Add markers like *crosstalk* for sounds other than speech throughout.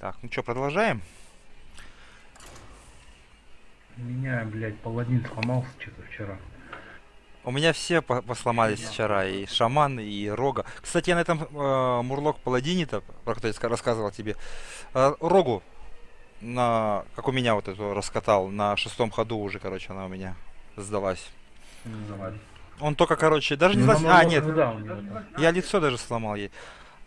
Так, ну что, продолжаем? У меня, блядь, паладин сломался что-то вчера. У меня все по- посломались вчера, и шаман, и рога. Кстати, я на этом э, Мурлок Паладине-то, про который я ска- рассказывал тебе, э, рогу на, как у меня вот эту раскатал, на шестом ходу уже, короче, она у меня сдалась. Он только, короче, даже не Ну, намного а, нет, там. я лицо даже сломал ей.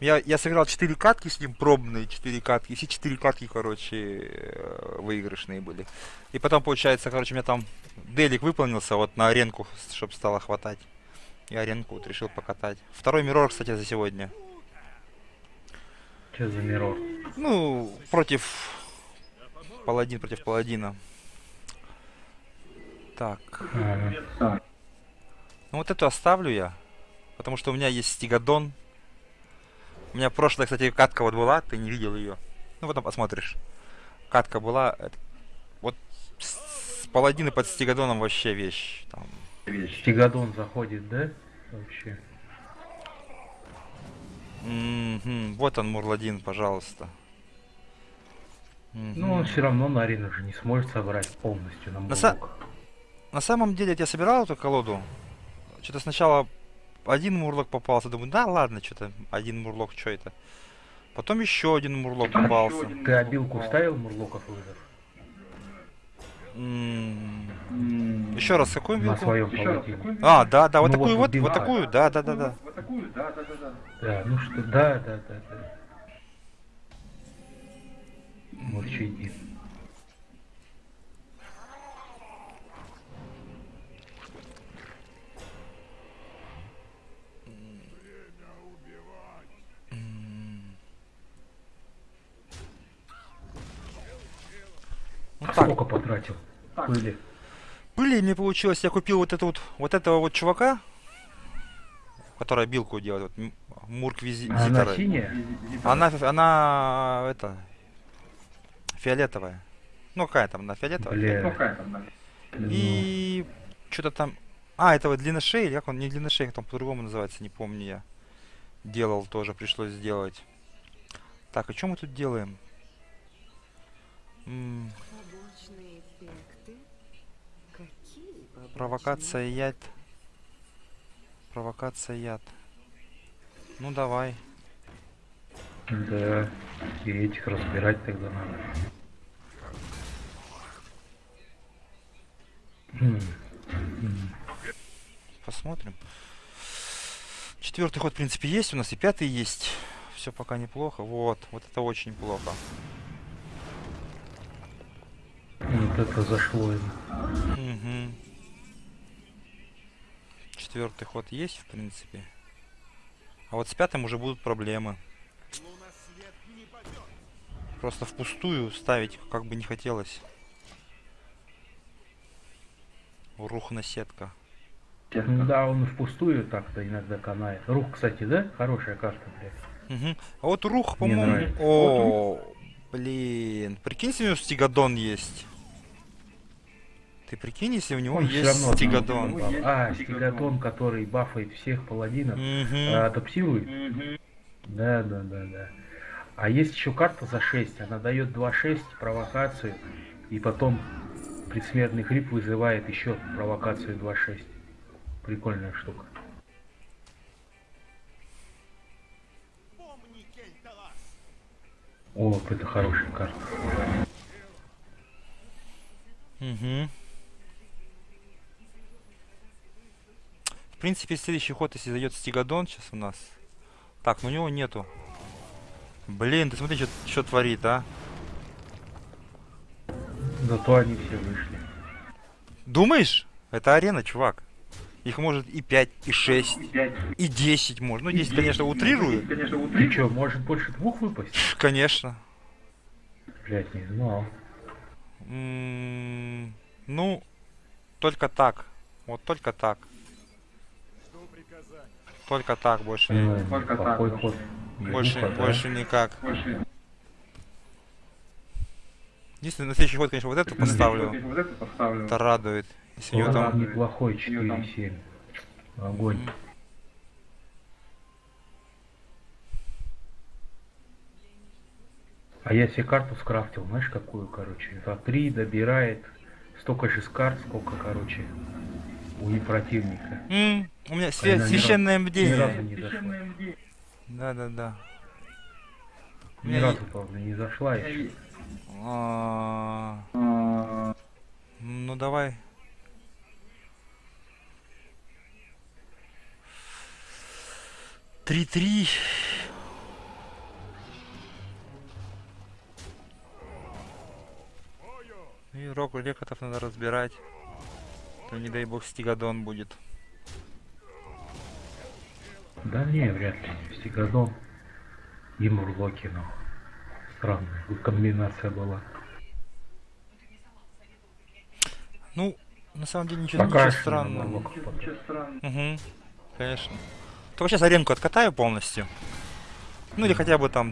Я, я сыграл 4 катки с ним, пробные 4 катки. Все 4 катки, короче, э, выигрышные были. И потом, получается, короче, у меня там делик выполнился вот на аренку, чтобы стало хватать. И аренку вот решил покатать. Второй миррор, кстати, за сегодня. Что за мирор? Ну, против... Паладин против паладина. Так. А, Ну вот эту оставлю я. Потому что у меня есть стигадон. У меня прошлая, кстати, катка вот была, ты не видел ее. Ну потом посмотришь. Катка была. это- Вот с, паладины под стигадоном вообще вещь. Там. Стигадон заходит, да? Вообще. Мгм. Вот он, Мурладин, пожалуйста. Мгм. Ну, он все равно на арену же не сможет собрать полностью на На са-. На самом деле, я собирал эту колоду. Что-то сначала один мурлок попался. Думаю, да ладно, что-то один мурлок, что это. Потом еще один мурлок попался. Ты обилку ставил мурлоков вызов? Еще раз, какую На вилку? своем паладине. А, да, да, вот Ну, такую вот вот, вот билка. такую, да, да, да, да. Да, ну что, да, да, да, да. Вот что иди. Ну так, Сколько потратил? Пыли. пыли мне получилось, я купил вот это вот, вот этого вот чувака, который билку делает, вот, м- Мурк Визи- А Она синяя? Она, она, это, фиолетовая. Ну, какая там, она фиолетовая? Бля. И что-то там... А, это вот длинношей, или как он, не длинношей, там по-другому называется, не помню я. Делал тоже, пришлось сделать. Так, а что мы тут делаем? М, провокация яд. Провокация яд. Ну давай. Да. И этих разбирать тогда надо. Посмотрим. Четвертый ход, в принципе, есть у нас, и пятый есть. Все пока неплохо. Вот, вот это очень плохо. Вот это зашло им. Четвертый ход есть, в принципе. А вот с пятым уже будут проблемы. Просто впустую ставить как бы не хотелось. Рухна сетка. Ну да, он впустую так-то иногда канает. Рух, кстати, да? Хорошая карта, блядь. Мгм. А вот рух, по-моему... О, блин. Прикинь, у него стигадон есть. Ты прикинь, если у него Он есть равно стигадон. там А, стигадон, который бафает всех паладинов, Мгм. а, адаптирует? Да, да, да, да. А есть еще карта за 6. Она дает 2-6 провокацию, и потом предсмертный хрип вызывает еще провокацию 2-6. Прикольная штука. О, это хорошая карта. Мгм. В принципе, следующий ход, если зайдет Стигадон сейчас у нас. Так, но у него нету. Блин, ты смотри, что творит, а. Зато они все вышли. Думаешь? Это арена, чувак. Их может и 5, и 6, и 10 может. Ну, 10, конечно, утрирую. Ты что, может больше двух выпасть? Конечно. Блять, не знал. М, Ну, только так. Вот только так. Только так, больше, не- плохой ход. больше, Глухо, да? больше никак. Если на следующий ход, конечно, вот эту поставлю, это радует. Если у него Вот там... неплохой 4-7. Огонь. А я себе карту скрафтил, знаешь какую, короче? За три добирает столько же с карт, сколько, короче, у и противника. М, у меня свя- священное Ни бдение. разу не зашла. Да, да, да. Ни меня разу, правда, не зашла еще. А, Ну давай. Три-три. И Року Лекотов надо разбирать. То не дай бог стигадон будет. Да не, вряд ли. Стигадон и Мурлоки, ну. Странная комбинация была. Ну, на самом деле ничего, Пока ничего странного. Угу, конечно. Только сейчас аренку откатаю полностью. Ну или хотя бы там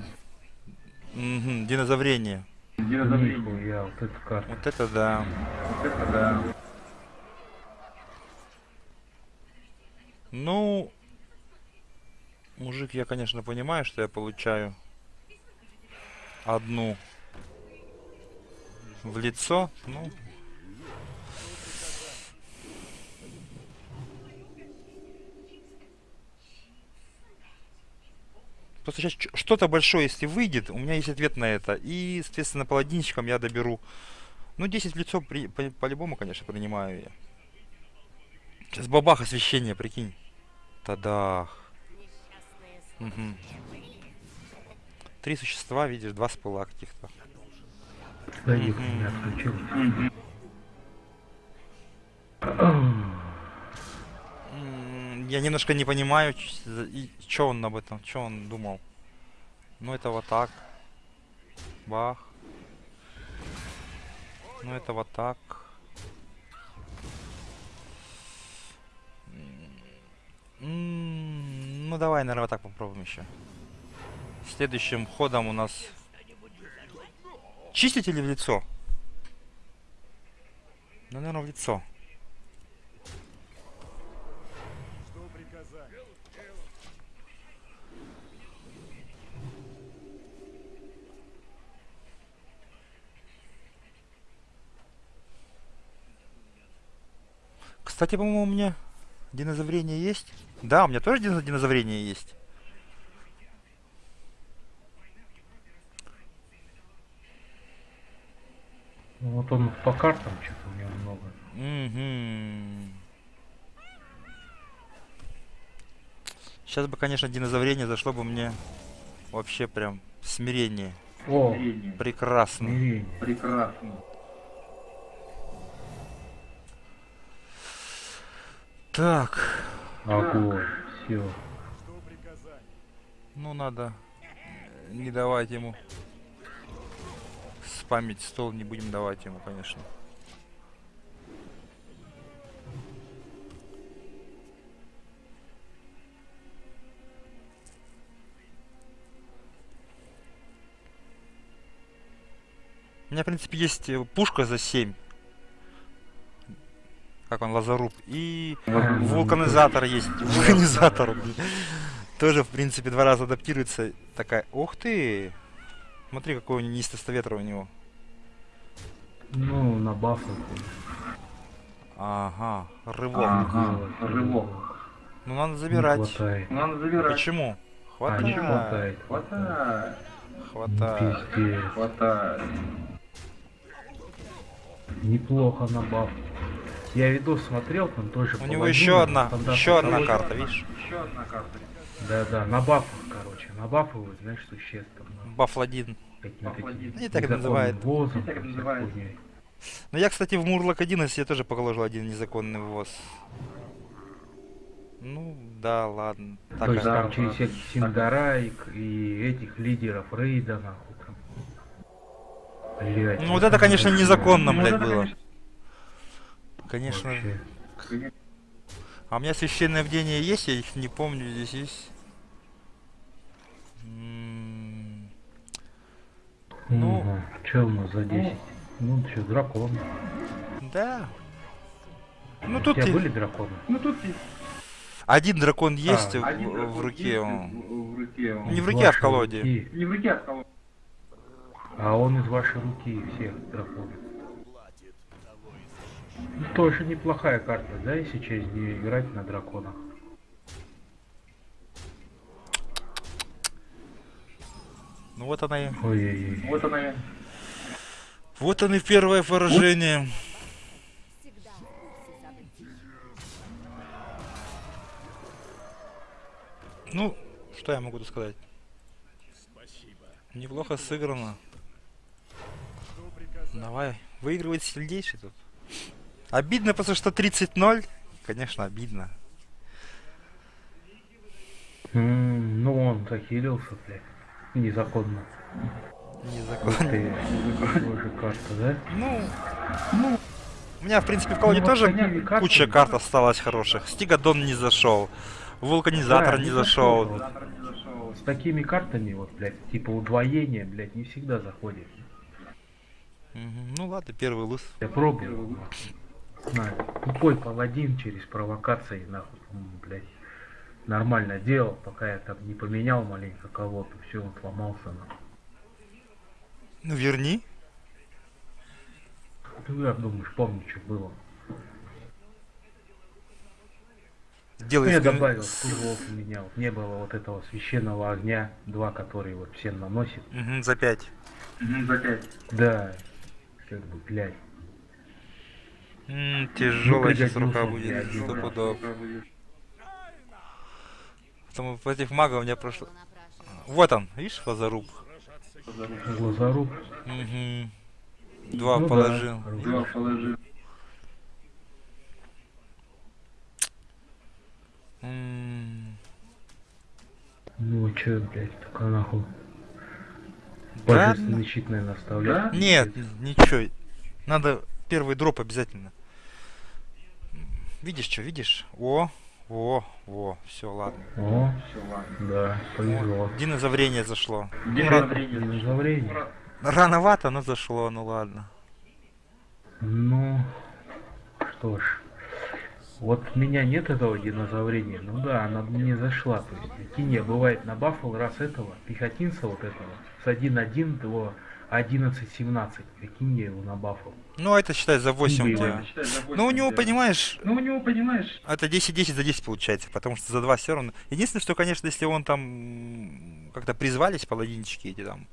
угу, динозаврение. Нихуя, вот эта карта. Вот это да. Ну, мужик, я, конечно, понимаю, что я получаю одну в лицо. Ну, Просто сейчас что-то большое, если выйдет, у меня есть ответ на это. И, соответственно, паладинчиком я доберу. Ну, 10 в лицо при- по- по-любому, конечно, принимаю я. Сейчас бабах освещение, прикинь. Тадах. Мгм. Три существа, видишь, два спыла каких-то. Да, их у меня отключилось. Я немножко не понимаю, что он об этом, что он думал. Ну, это вот так. Бах. Ну, это вот так. Ну, давай, наверное, так попробуем еще. Следующим ходом у нас... Чистить или в лицо? Ну, наверное, в лицо. Кстати, по-моему, у меня динозаврение есть. Да, у меня тоже дино- динозаврение есть. ну вот он по картам что-то у него много. Мгм. Сейчас бы, конечно, динозаврение зашло бы мне вообще прям смирение. О, Прекрасно. смирение. Так, Огонь. Все. ну надо э, не давать ему спамить стол, не будем давать ему, конечно. У меня, в принципе, есть э, пушка за 7. Как он, лазоруб. И вулканизатор есть. *laughs* Вулканизатор, блин. Тоже, в принципе, два раза адаптируется. Такая, ух ты! Смотри, какой у него неистоста ветра у него. Ну, на бафу. Ага, рывок. рывок. Ну, надо забирать. хватает. Надо забирать. Почему? А, не Хватает. хватает. Хватает. Хватает. Пиздец. Хватает. Неплохо на баф. Я видос смотрел, там тоже У него еще одна, еще одна карта, видишь? Еще одна карта. Да-да, на бафах, короче. На бафовых, знаешь, существ. там, Бафладин. Они так называют. ввозом, Так называют. Ну, я, кстати, в Мурлок 11 я тоже положил один незаконный ввоз. Ну, да, ладно. Так, То есть там через всяких Синдараик и этих лидеров рейда, нахуй там. Блядь, Ну, вот это, конечно, незаконно, Ну, блядь, это, было. Конечно. Вообще. А у меня священное бдение есть, я их не помню, здесь есть. М, Ну. Ну, что у нас за 10? Ну, что, дракон. Да. Ну У тут тебя и- были драконы? Ну тут и один дракон есть в, один в дракон руке. есть он. В, руке. он. Не в руке, а в колоде. руки. Не в руке, а в колоде. А он из вашей руки всех драконов. Ну, Тоже неплохая карта, да, если через нее играть на драконах. Ну вот она и... Ой-ой-ой. Вот она я. Вот оно и первое поражение. Ну, что я могу тут сказать? Неплохо сыграно. Давай, выигрывает сильнейший тут. Обидно просто, что 30-0. Конечно, обидно. М, Ну, он захилился, блядь. Незаконно. Незаконно. Ты, тоже карта, да? Ну, у меня, в принципе, в колоде Ну, вот тоже картами- куча карт осталась хороших. Стигадон не зашел. Вулканизатор Да, не не зашел. зашел. С такими картами, вот, блядь, типа удвоение, блядь, не всегда заходит. Ну ладно, первый лыс. Я пробовал. Знаю, тупой паладин через провокации, нахуй, блядь. Нормально делал, пока я там не поменял маленько кого-то, все, он сломался, нахуй. Ну верни. Ну, я думаешь, помню, что было. Ну, Делай я скрин- добавил скиллов у меня, вот не было вот этого священного огня, два, которые вот всем наносит. Мгм, за 5. Мгм, За пять. Да, как бы, блядь. Тяжелая сейчас рука будет. один Сто раз. пудов. Потому против мага у меня прошло. Вот он, видишь, лазаруб. Глазоруб. Мгм. Два Ну да, положил. хорошо. Два положил. М, Ну, чё, блядь, только нахуй. Да? Божественный щит, наверное, оставлять. Нет, ничего. Надо первый дроп обязательно. Видишь что, видишь? О, о, о, все, ладно. О, Все, ладно. да, повезло. Динозаврение зашло. Динозаврение. Динозаврение. Рановато, но зашло, ну ладно. Ну, что ж. Вот у меня нет этого динозаврения. Ну да, она не зашла. То есть, прикинь, я бывает набафал раз этого, пехотинца вот этого, с 1.1 до 11.17. Прикинь, я его набафал. Ну, это считай за 8 у Блин. тебя. Ну, у него, понимаешь, Ну, у него, понимаешь, это 10-10 за 10 получается, потому что за 2 все равно. Единственное, что, конечно, если он там как-то призвались, паладинчики эти там,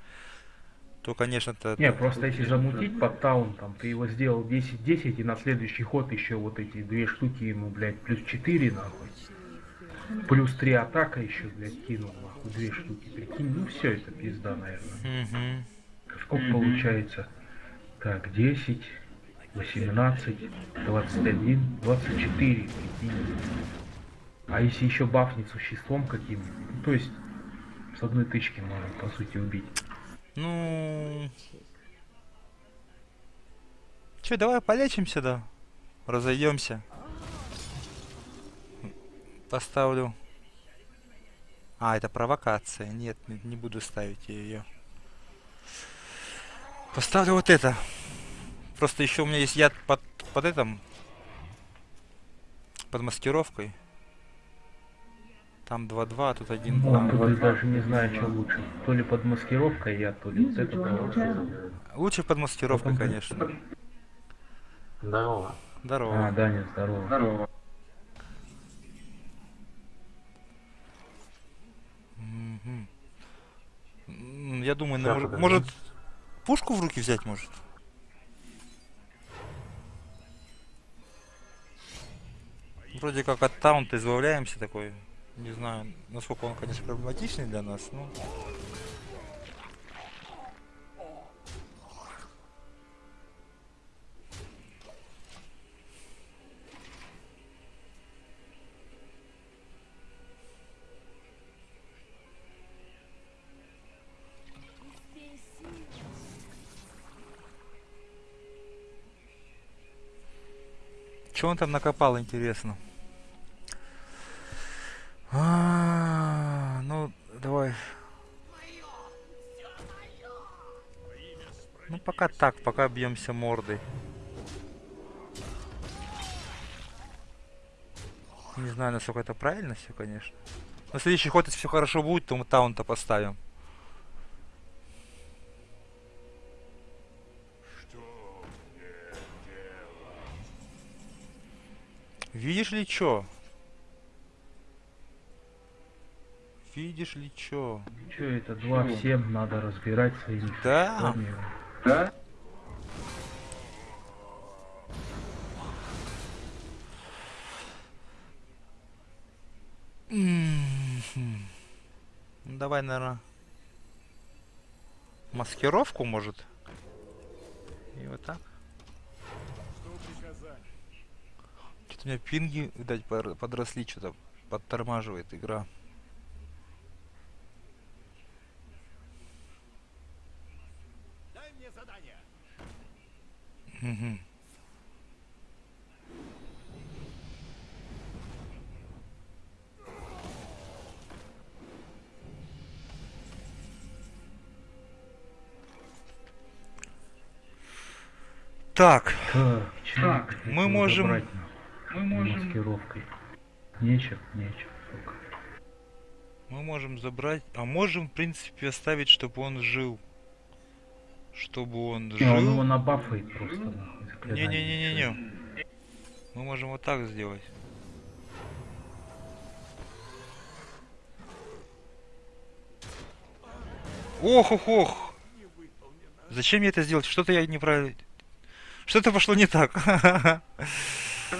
то, конечно, это... Не, просто если замутить под таун, там, ты его сделал 10-10, и на следующий ход еще вот эти две штуки ему, блядь, плюс 4, нахуй. Плюс 3 атака еще, блядь, кинул, нахуй, две штуки, прикинь. Ну, все это пизда, наверное. Мгм. Сколько Мгм. получается? Так, 10, 18, 21, 24, прикинь. А если еще бафнить существом каким-нибудь? Ну, то есть, с одной тычки можно, по сути, убить. Ну... Че, давай полечимся, да? Разойдемся. Поставлю. А, это провокация. Нет, не, не буду ставить ее. Поставлю вот это. Просто еще у меня есть яд под, под этим. Под маскировкой. Там 2-2, а тут 1-2. Ну, тут я даже не знаю, что лучше. То ли под маскировкой я, то ли вот это. Лучше под маскировкой, Потом- конечно. Здорово. Здорово. А, Даня, здорово. здорово. Я думаю, на- это, может, пушку в руки взять может? Вроде как от таунта избавляемся такой. Не знаю, насколько он, конечно, проблематичный для нас, но... Что он там накопал, интересно? А, ну, давай. Ну, пока так, пока бьемся мордой. Не знаю, насколько это правильно все, конечно. Но следующий ход, если все хорошо будет, то мы таунта поставим. Видишь ли чё? Видишь ли чё? Че это, два в семь, надо разбирать своими Да. существами. Да? Ну, Давай, наверное, маскировку, может? И вот так. Что-то у меня пинги, видать, подросли, что-то подтормаживает игра. Мгм. Так, Так, чё Так, этого мы можем- можем... Маскировкой. Нечем, нечем, сука. мы можем забрать, а можем, в принципе, оставить, чтобы он жил. Чтобы он Не, он его жил. набафает просто, нахуй, Не-не-не-не-не. Мы можем вот так сделать. Ох, ох, ох. Зачем я это сделал? Что-то я неправильно... Что-то пошло не так. *laughs*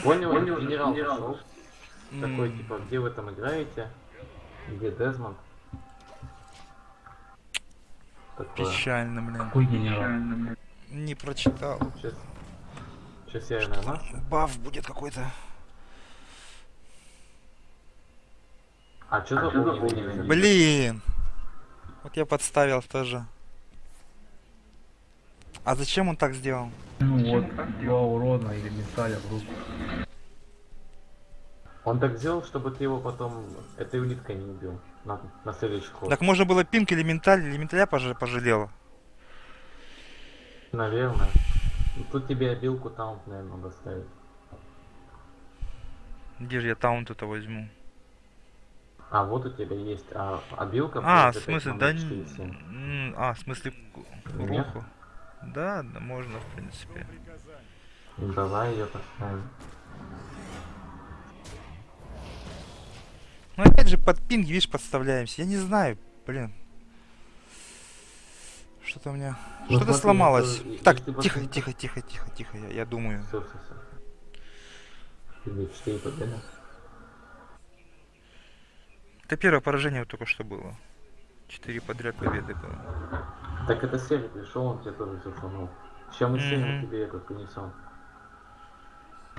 Понял, Понял, генерал генерал. пошел. Такой, М, типа, где вы там играете? Где Дезмонд? Такое. Печально, блин. Какой генерал? Печально. Не прочитал. Сейчас, сейчас я нормально. Баф будет какой-то. А что А за? Блин. Вот я подставил тоже. А зачем он так сделал? Ну вот, два урона или менталя в руку. Он так сделал, чтобы ты его потом этой улиткой не убил. На, на следующий ход. Так можно было пинк или менталь, или менталя поже- пожалела. Наверное. Тут тебе обилку таунт, наверное, надо ставить. Где же я таунт это возьму? А, вот у тебя есть. А, обилка... А, в будет опять смысле, да... 4-7. н- м, А, в смысле руку. Да, да, можно, в принципе. Ну, Давай ее поставим. Ну опять же под пинг, видишь, подставляемся. Я не знаю, блин. Что-то у меня... Ну, Что-то сломалось. если- Так, если тихо, посмотреть- тихо, тихо, тихо, тихо, я, я думаю. Все, все, все. Тебе 4 победы. Это первое поражение вот только что было. Четыре подряд победы было. Так это Серый пришел, он тебе тоже все сломал. Сейчас мы с Серым Мгм. тебе это принесем.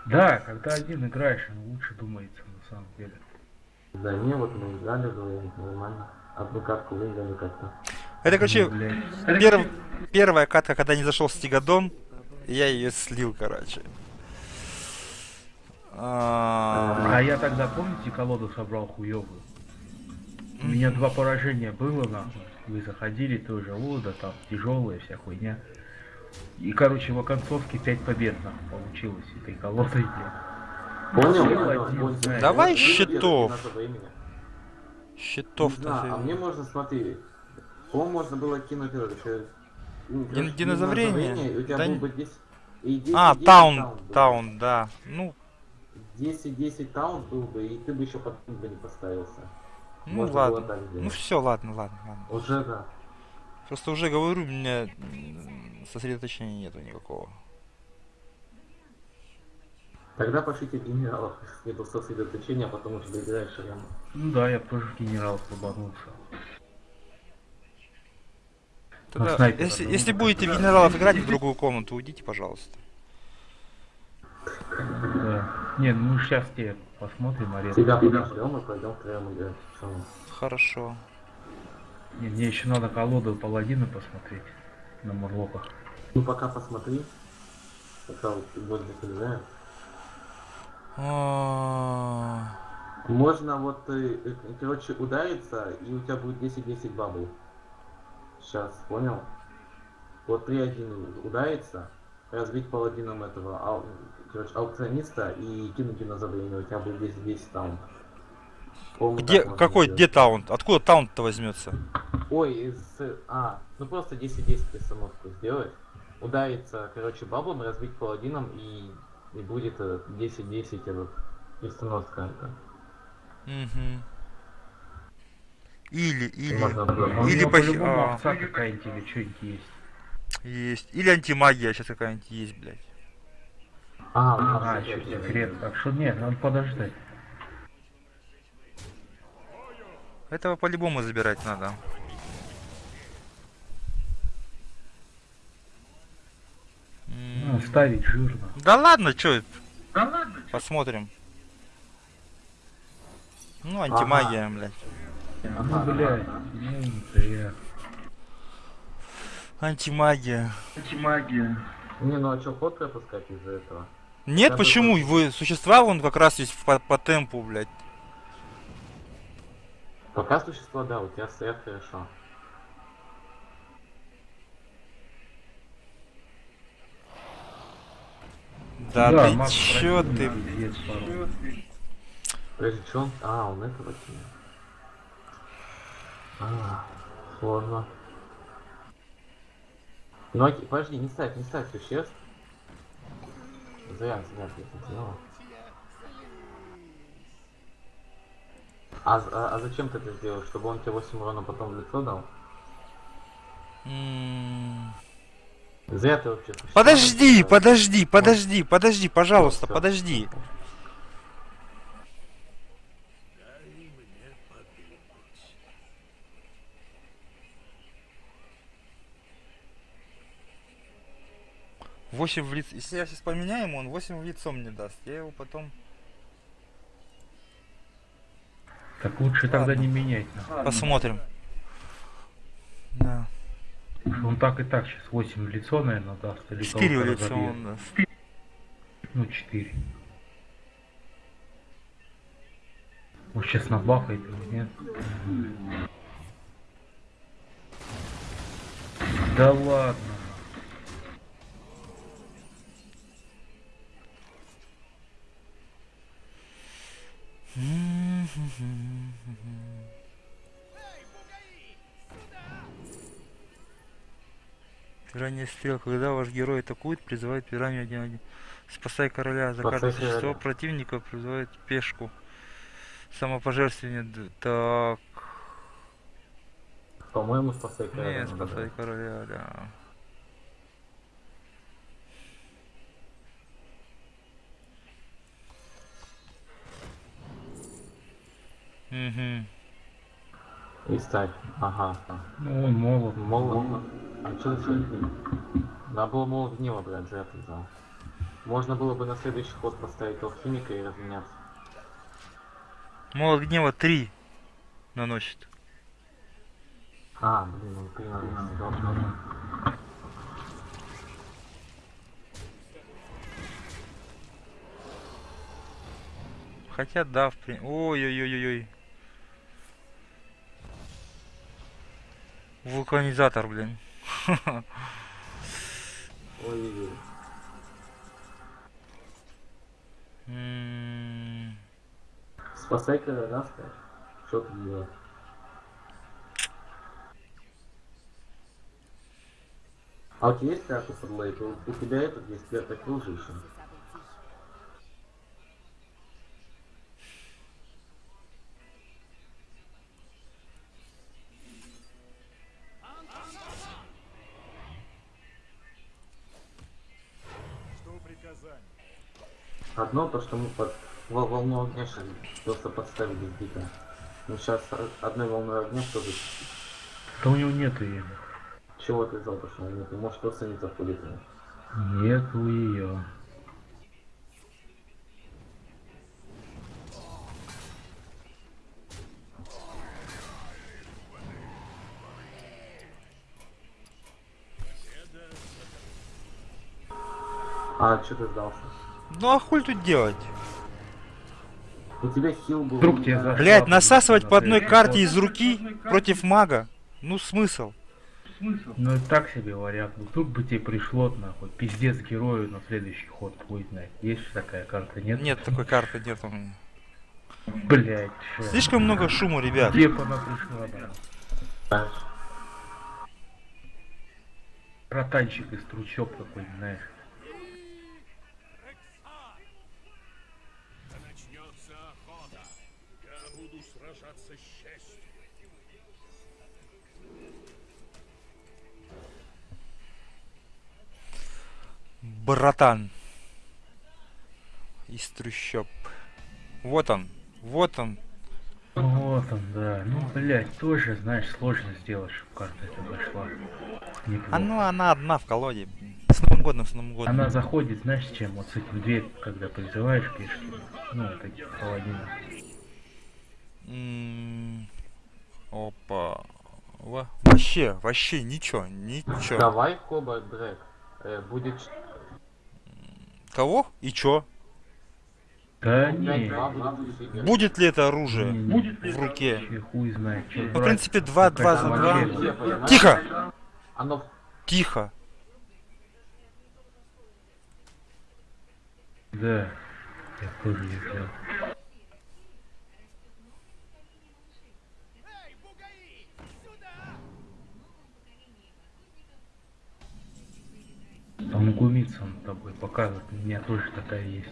Да, когда один играешь, лучше думается на самом деле. Да не, вот мы играли вдвоем, нормально. Одну катку выиграли как-то. Это, короче, Ну, перв- первая катка, когда не зашел Стигадон, я ее слил, короче. А, А я тогда, помните, колоду собрал хуёвую? У меня два поражения было, нахуй. Вы заходили тоже, о, да там тяжелая вся хуйня. И, короче, в оконцовке 5 побед, нахуй, получилось этой колодой, блядь. Понял? Понял, один, знаешь. Давай Вот видите, щитов. это. Щитов знаю, а мне можно, смотри, по можно было кинуть этот, э, ну, Дин- динозаврение? Да был не- бы 10... и 10, А, 10 таун, был. таун, да. Ну, 10-10 таун был бы, и ты бы еще потом бы не поставился. Ну Можно было ладно. так Ну все, ладно, ладно, ладно. Уже да. Просто уже говорю, у меня сосредоточения нету никакого. Тогда пошлите генералов, не было сосредоточения, а потом уже доиграешь прямо. Ну да, я тоже в генерал слабанулся. Тогда, снайпера, если, да, если будете в генералов играть в другую комнату, уйдите, пожалуйста. Да. Не, ну мы сейчас тебе посмотрим арену. Тебя подождем и пойдем втроем играть. Хорошо. Не, мне еще надо колоду паладина посмотреть на Мурлоках. Ну пока посмотри. Пока вот закрываем. А, Можно вот, э, э, короче, удариться, и у тебя будет 10-10 бабл. Сейчас, понял? Вот 3-1 ударится, разбить паладином этого ау- короче, аукциониста и кинуть динозаврение, у тебя будет 10-10 таунт. По-моему, Где, какой, сделать. где таунт? Откуда таунт-то возьмется? Ой, из... А, ну просто 10-10 перестановку сделать. Удариться, короче, баблом, разбить паладином и, и будет э, 10-10 этот И становится карта. Мгм. Или, или, Можно было. А Или него пох- по-любому а. овца какая-нибудь или что-нибудь есть. Или антимагия сейчас какая-нибудь есть, блядь. А, А, еще секрет. Так что нет, надо подождать. Этого по-любому забирать надо. Ну, ставить жирно. Да ладно, чё, Да ладно, посмотрим. Ну, антимагия, блядь. Ну, блядь, ну, да Антимагия. эти магия. Не, ну а что, ход пропускать из-за этого? Нет, Я бы почему? Вы существа вон как раз есть по, по темпу, блядь. Пока существо, да, у тебя стоят хорошо. Да, ты Макс чё ты? Подожди, что он? А, он этого кинул. А, сложно. Ну, окей, подожди, не ставь, не ставь существ. Зря, зря ты это делал. А, а, а зачем ты это сделал? Чтобы он тебе 8 урона потом в лицо дал? М, Зря ты вообще Подожди, подожди, подожди, подожди, пожалуйста, подожди. Восемь в лицо. Если я сейчас поменяю ему, он 8 в лицо мне даст. Я его потом Так лучше тогда Ладно. не менять. нахуй. посмотрим. Да. Он так и так сейчас 8 в лицо, наверное, даст. Или 4 в лицо разобьет. он даст. Ну, 4. Может, сейчас набахает или нет? Да ладно. Ранее стрел, когда ваш герой атакует, призывает пиранью 1-1. Спасай короля. За каждое существо противника призывает пешку. Самопожертвование. Так. По-моему, спасай короля Не, спасай брать. короля, да. Угу. И ставь. Ага. Ну, он молод. Молот. А что за Надо было молот гнева брать, зря ты взял. Можно было бы на следующий ход поставить алхимика и разменяться. Молот гнева 3 наносит. А, блин, он три наносит, должно. Хотя да, в принципе. Ой-ой-ой-ой. Вулканизатор, блин. Ой-ой-ой. М, Спасай ставь. Что ты делаешь? А у тебя есть карта под лейт? У, тебя этот есть карта кружи Одно то, что мы под вол- волну огня сейчас просто подставили дико. Ну сейчас одной волной огня тоже Да у него нету ее. чего ты взял, то, что нет, может просто не заходит. Нету ее. А, что ты сдался? Ну а хуй тут делать? У тебя хил был. Вдруг тебе зашла Блять, насасывать на по одной карте из руки против мага. Ну смысл? Смысл? Ну и так себе вариант. Ну, Вдруг бы тебе пришло нахуй. Пиздец герою на следующий ход. Хуй знает. Есть же такая карта, нет? Нет, такой карты нет у меня. Блять, Слишком много шума, ребят. Где она пришла, да? Знаешь, Ротанчик из трущоб какой-нибудь, знаешь. Братан. Из трущоб. Вот он, вот он. Вот он, да. Ну, блядь, тоже, знаешь, сложно сделать, чтобы карта эта дошла. Неплохо. А ну она одна в колоде. С Новым годом, с Новым годом. Она заходит, знаешь, с чем? Вот с этим дверь, когда призываешь пешки. Ну, вот таких паладинов. М, Опа. Во- Вообще, вообще ничего, ничего. Давай Коба Дрэк. Э, будет Кого? И чё? Да не, будет ли это оружие не, Будет ли в руке? хуй знает, Ну, в принципе, 2, 2 за Какая-то 2. вообще- Все, понимаешь? Тихо! Оно Тихо. Да, я тоже не взял. Там глумится он тобой, показывает, у меня тоже такая есть.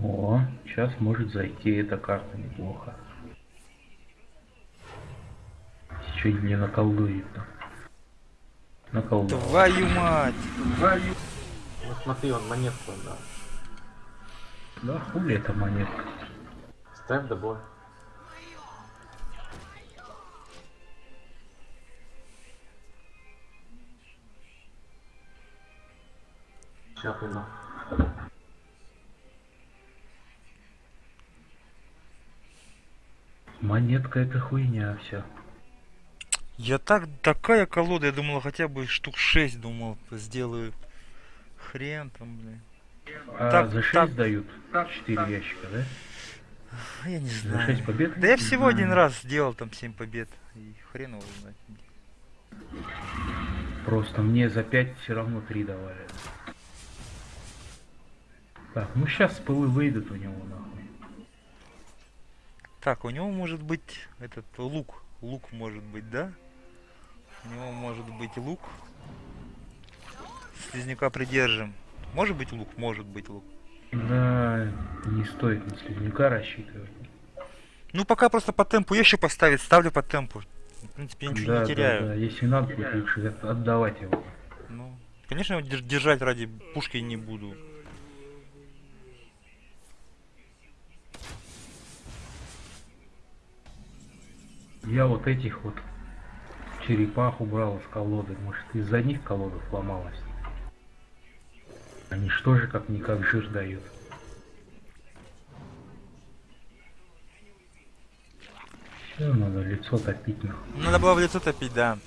О, сейчас может зайти эта карта неплохо. Чуть не наколдует там. Наколдовал. Твою мать. Ну смотри, он монетку дал. Да хули эта монетка. Ставь добор. Сейчас приду. Монетка это хуйня вся. Я так, такая колода, я думала хотя бы штук 6, думал, сделаю. Хрен там, блин. А Так, за 6 так. дают 4 ящика, да? Я не За знаю. 6 побед? Да я всего один раз сделал там 7 побед. И хрен его знает. Просто мне за 5 все равно 3 давали. Так, ну сейчас пылы выйдут у него нахуй. Так, у него может быть этот лук. Лук может быть, да? У него может быть лук. Слизняка придержим. Может быть лук, может быть лук. Да, не стоит на слизняка рассчитывать. Ну пока просто по темпу еще поставить, ставлю по темпу. В принципе, я ничего да, не теряю. да, да, если надо, будет лучше от- отдавать его. Ну, конечно, его дер- держать ради пушки не буду. Я вот этих вот черепах убрал из колоды. Может, из-за них колода сломалась. Они что же как-никак жир дают. Все, надо лицо топить нахуй. Надо было в лицо топить, да.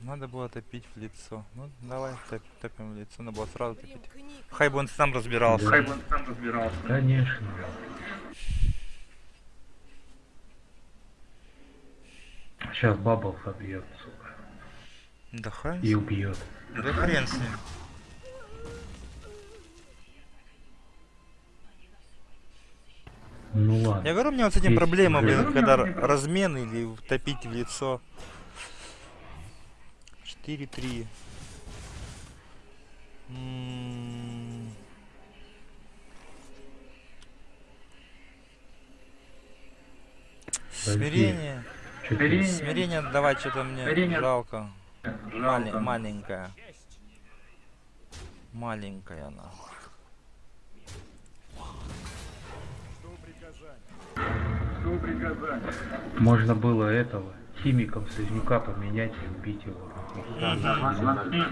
Надо было топить в лицо. Ну, давай топ- топим в лицо, надо было сразу топить. Примкни к Хай бы он сам разбирался. Да. Хай бы он сам разбирался. Конечно. Сейчас бабл собьет, сука. Да хай. И убьет. Да хрен с ним. Ну ладно. Я говорю, у меня вот с этим Есть проблема, блин, когда р- размен или топить в лицо. 4-3. М, Подожди. Смирение. Смирение. Смирение давать что-то мне Смирение. жалко. Мали- маленькая. Маленькая она. Можно было этого химиком слизняка поменять и убить его. Да, нормально.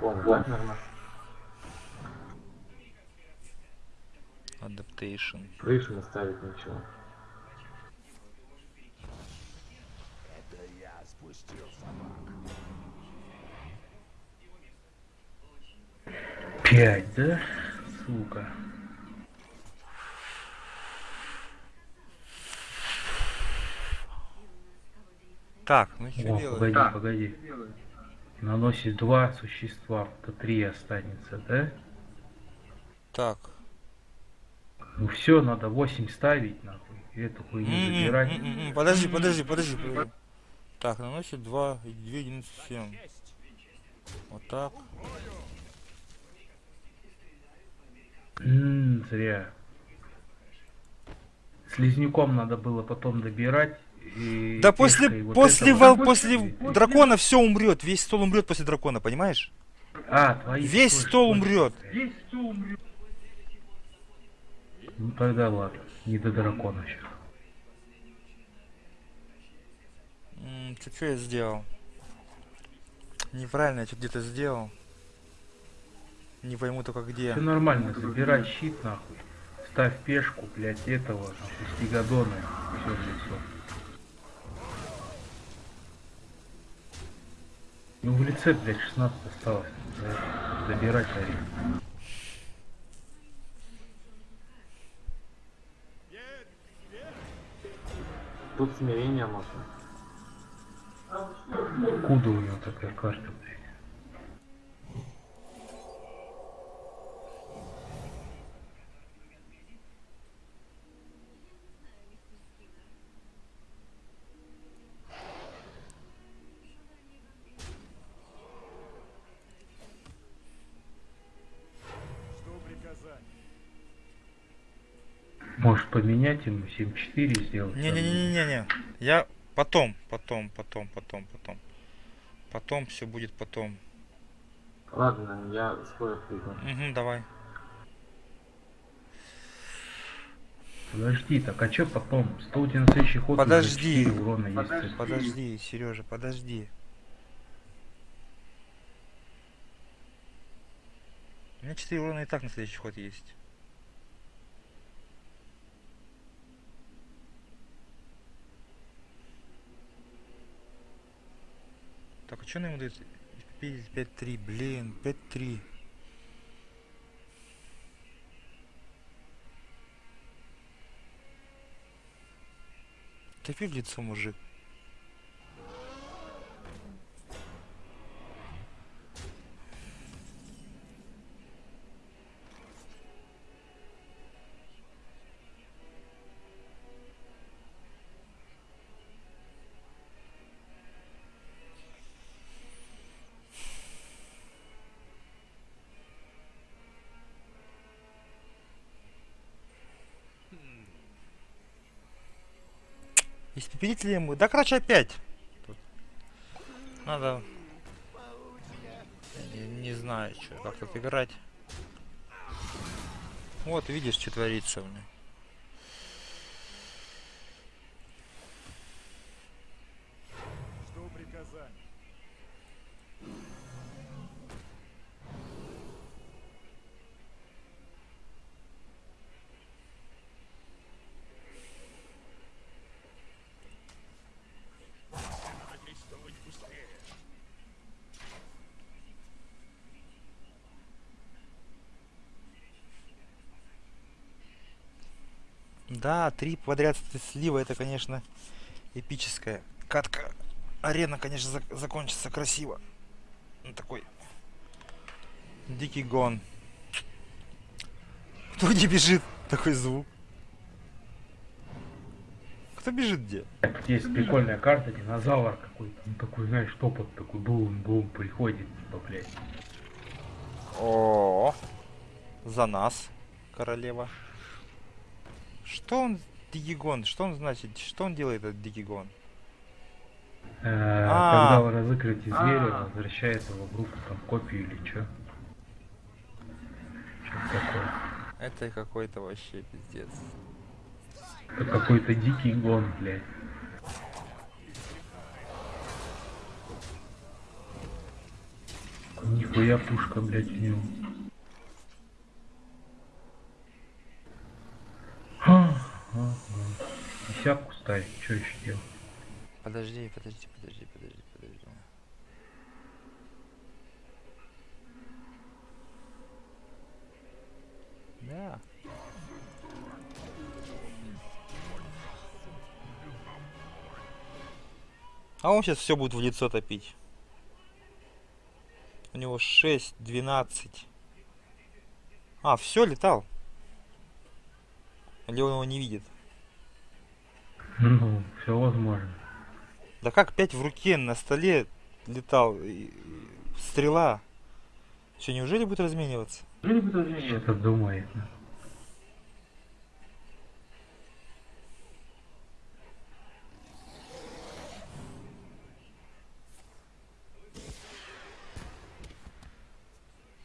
Нормально. Adaptation. Крышу наставить ничего. Пять, да? Сука. Так, ну что О, делать? погоди, Так. погоди. Наносит два существа, то три останется, да? Так. Ну все, надо 8 ставить, нахуй. Эту хуйню М-м, забирать. м-м, м. Подожди, подожди, подожди. подожди. Так, наносит 2, 2 единицы всем. Вот так. М, зря. Слизнюком надо было потом добирать. И Да после, вот после, этого- вол- после дракона все умрет. Весь стол умрет после дракона, понимаешь? А, твои Весь тоже стол точно. умрет. Ну тогда ладно, не до дракона сейчас. Что я сделал? Неправильно я что где-то сделал. Не пойму только где. Все нормально, забирай щит нахуй. Ставь пешку, блядь, этого, нахуй, стигадона, все в лицо. Ну в лице, блядь, 16 осталось. Да, Забирай тариф. Тут смирение можно. Откуда у него такая карта, блядь? Поменять ему 7-4 сделать? Не-не-не-не-не. Я потом, потом, потом, потом, потом. Потом все будет потом. Ладно, я скоро приду. Угу, давай. Подожди, так а чё потом? 100 у тебя на следующий ход Подожди. 4 урона есть. Подожди, Сережа, подожди. У меня 4 урона и так на следующий ход есть. Так, а что нам дает? 5-3, блин, 5-3. Топи в лицо, мужик. Испепелители ему. Да, короче, опять. Тут. Надо... Не, не знаю, что, как тут играть. Вот, видишь, что творится у меня. Да, три подряд слива, это, конечно, эпическая. Катка. Арена, конечно, зак- закончится красиво. Ну, такой дикий гон. Кто где бежит? Такой звук. Кто бежит где? Есть прикольная карта, динозавр какой-то. Ну такой, знаешь, топот такой бум-бум приходит, типа, блядь. О, за нас, королева. Что он, Дигигон? Что он значит? Что он делает, этот Дигигон? Э, А. Когда вы разыграете зверя, возвращает его в группу, там, копию или чё. Что такое? Это какой-то вообще пиздец. Это какой-то дикий гон, блядь. Нихуя пушка, блядь, у него. Ага. Десятку ставить, что еще делать? Подожди, подожди, подожди, подожди, подожди. Да. А он сейчас все будет в лицо топить. У него 6, 12. А, все, летал. Или он его не видит? Ну, все возможно. Да как пять в руке на столе летал? и- и Стрела. Что, неужели будет размениваться? Что-то думает.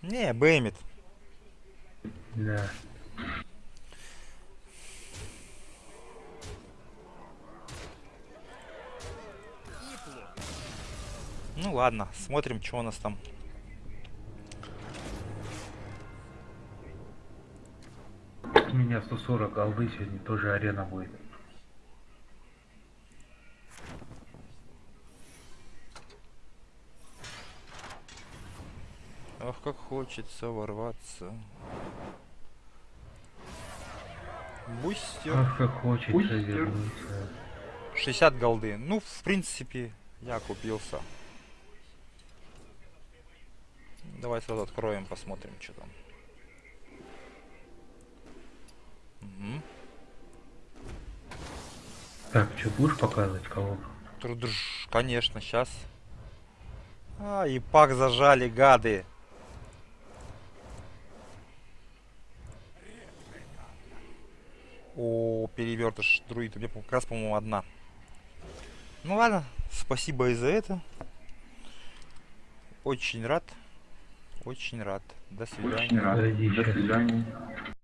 Не, бэмит. Да. Ну ладно, смотрим, что у нас там. У меня 140 голды сегодня тоже арена будет. Ах, как хочется ворваться. Бустер. Ах, как хочется Бустер. вернуться. 60 голды. Ну, в принципе, я купился. Давай сразу откроем, посмотрим, что там. Мгм. Так, что, будешь показывать кого? Трудж, конечно, сейчас. А, и пак зажали, гады. О, перевертыш, друид, у меня как раз, по-моему, одна. Ну ладно, спасибо и за это. Очень рад. Очень рад. До свидания. Очень рад. До свидания.